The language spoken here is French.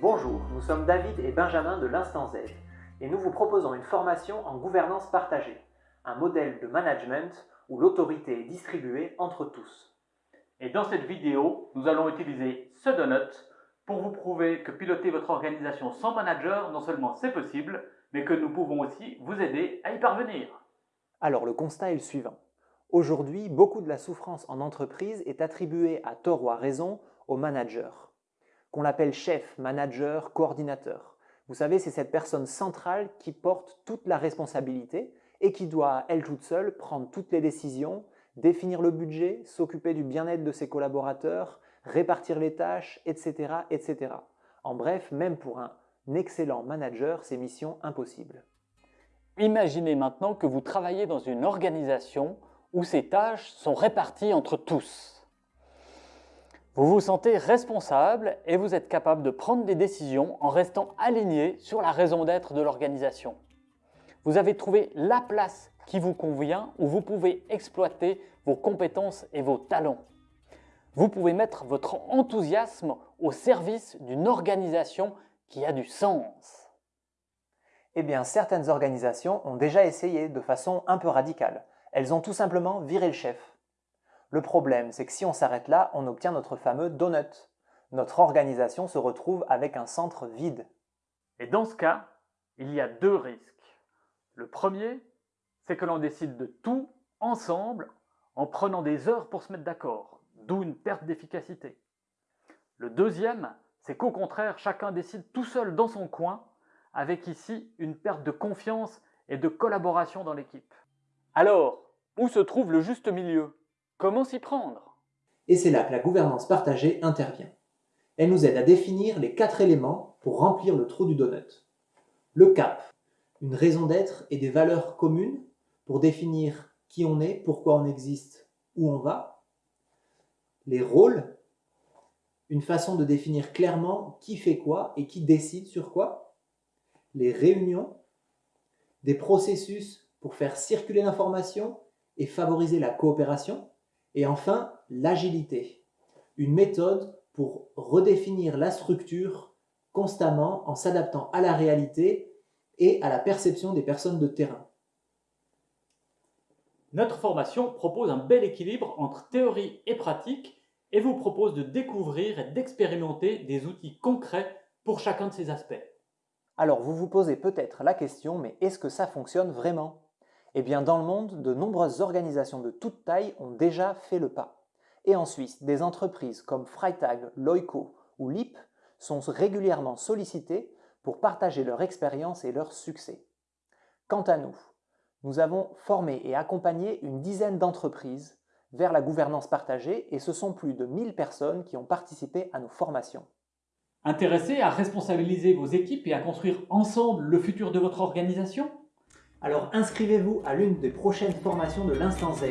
Bonjour, nous sommes David et Benjamin de l'Instant Z et nous vous proposons une formation en gouvernance partagée, un modèle de management où l'autorité est distribuée entre tous. Et dans cette vidéo, nous allons utiliser ce pour vous prouver que piloter votre organisation sans manager, non seulement c'est possible, mais que nous pouvons aussi vous aider à y parvenir. Alors le constat est le suivant. Aujourd'hui, beaucoup de la souffrance en entreprise est attribuée à tort ou à raison au manager, qu'on l'appelle chef, manager, coordinateur. Vous savez, c'est cette personne centrale qui porte toute la responsabilité et qui doit, elle toute seule, prendre toutes les décisions, définir le budget, s'occuper du bien-être de ses collaborateurs, répartir les tâches, etc., etc. En bref, même pour un excellent manager, c'est mission impossible. Imaginez maintenant que vous travaillez dans une organisation où ces tâches sont réparties entre tous. Vous vous sentez responsable et vous êtes capable de prendre des décisions en restant aligné sur la raison d'être de l'organisation. Vous avez trouvé la place qui vous convient où vous pouvez exploiter vos compétences et vos talents. Vous pouvez mettre votre enthousiasme au service d'une organisation qui a du sens. Eh bien, certaines organisations ont déjà essayé de façon un peu radicale. Elles ont tout simplement viré le chef. Le problème, c'est que si on s'arrête là, on obtient notre fameux donut. Notre organisation se retrouve avec un centre vide. Et dans ce cas, il y a deux risques. Le premier, c'est que l'on décide de tout ensemble en prenant des heures pour se mettre d'accord, d'où une perte d'efficacité. Le deuxième, c'est qu'au contraire, chacun décide tout seul dans son coin, avec ici une perte de confiance et de collaboration dans l'équipe. Alors, où se trouve le juste milieu? Comment s'y prendre? Et c'est là que la gouvernance partagée intervient. Elle nous aide à définir les quatre éléments pour remplir le trou du donut. Le cap, une raison d'être et des valeurs communes pour définir qui on est, pourquoi on existe, où on va. Les rôles, une façon de définir clairement qui fait quoi et qui décide sur quoi. Les réunions, des processus pour faire circuler l'information et favoriser la coopération. Et enfin, l'agilité, une méthode pour redéfinir la structure constamment en s'adaptant à la réalité et à la perception des personnes de terrain. Notre formation propose un bel équilibre entre théorie et pratique et vous propose de découvrir et d'expérimenter des outils concrets pour chacun de ces aspects. Alors vous vous posez peut-être la question, mais est-ce que ça fonctionne vraiment? Eh bien dans le monde, de nombreuses organisations de toute taille ont déjà fait le pas. Et en Suisse, des entreprises comme Freitag, Loico ou LIP sont régulièrement sollicitées pour partager leur expérience et leur succès. Quant à nous, nous avons formé et accompagné une dizaine d'entreprises vers la gouvernance partagée et ce sont plus de 1000 personnes qui ont participé à nos formations. Intéressé à responsabiliser vos équipes et à construire ensemble le futur de votre organisation? Alors inscrivez-vous à l'une des prochaines formations de l'Instant Z.